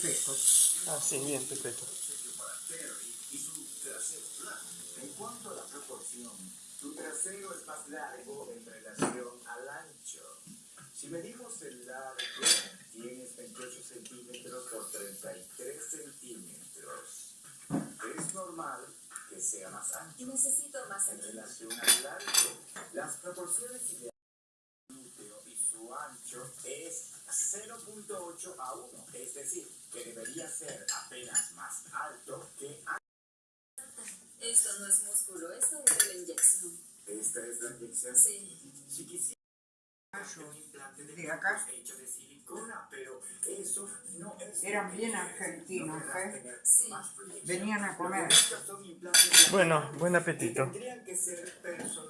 Pepecos. Ah, sí, bien, perfecto. En cuanto a la proporción, tu trasero es más largo en relación al ancho. Si medimos el largo, tienes 28 centímetros por 33 centímetros. Es normal que sea más ancho. Necesito más En aquí. relación al largo, las proporciones ideales del glúteo y su ancho es 0.8 a 1, es decir, que debería ser apenas más alto que. Esto no es músculo, esto es de la inyección. Esta es la inyección. Sí. Si quisiera un implante de acá. hecho de silicona, pero eso no es. Eran bien argentinos, ¿eh? Sí. Venían a comer. Bueno, buen apetito. tendrían que ser personalizados.